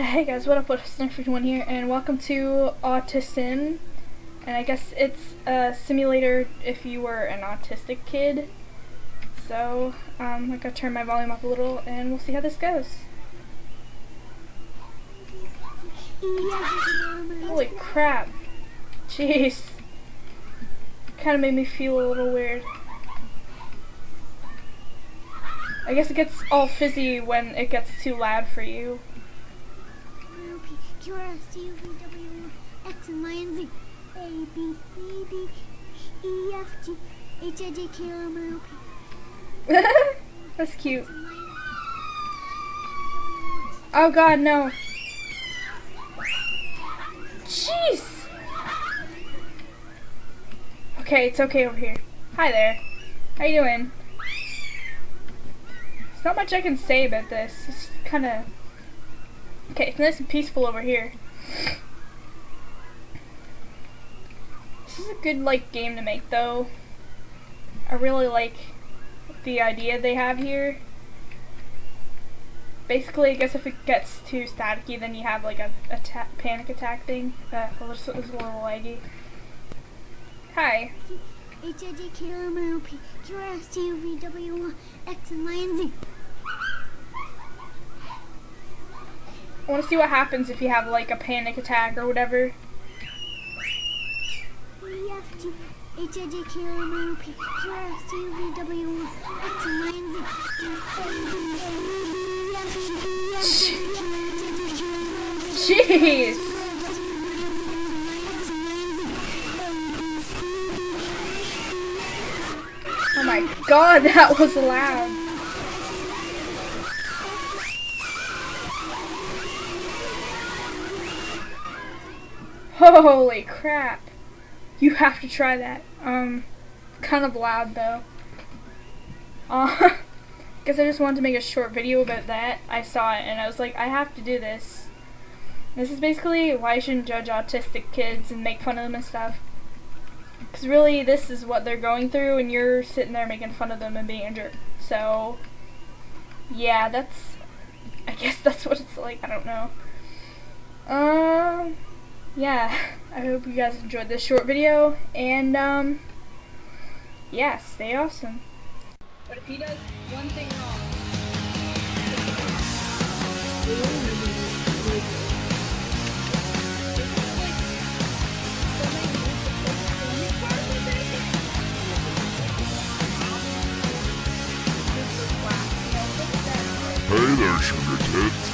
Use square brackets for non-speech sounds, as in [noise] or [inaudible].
Hey guys, what up? What's One here, and welcome to Autism. And I guess it's a simulator if you were an autistic kid. So, um, I gotta turn my volume up a little, and we'll see how this goes. Holy crap. Jeez. Kinda made me feel a little weird. I guess it gets all fizzy when it gets too loud for you. Q, R, S, T, U, V, W, X, and Z. A, B, C, D, E, F, G, H, I, J, K, L, M, N, O, P. That's cute. Oh god, no. Jeez! Okay, it's okay over here. Hi there. How you doing? There's not much I can say about this. It's kind of Okay, it's nice and peaceful over here. This is a good, like, game to make, though. I really like the idea they have here. Basically, I guess if it gets too staticky, then you have, like, a, a panic attack thing. Uh, it's, it's a little laggy. Hi. H I J K L M N O P Q R S T U V W X and Y and Z. I want to see what happens if you have like a panic attack or whatever. Jeez. Oh my god, that was loud. Holy crap. You have to try that. Um, kind of loud though. Uh, [laughs] guess I just wanted to make a short video about that. I saw it and I was like, I have to do this. This is basically why you shouldn't judge autistic kids and make fun of them and stuff. Because really, this is what they're going through and you're sitting there making fun of them and being a jerk. So, yeah, that's, I guess [laughs] that's what it's like. I don't know. Um yeah, [laughs] I hope you guys enjoyed this short video, and, um, yeah, stay awesome. But if he does one thing wrong... Hey there, sugar tits.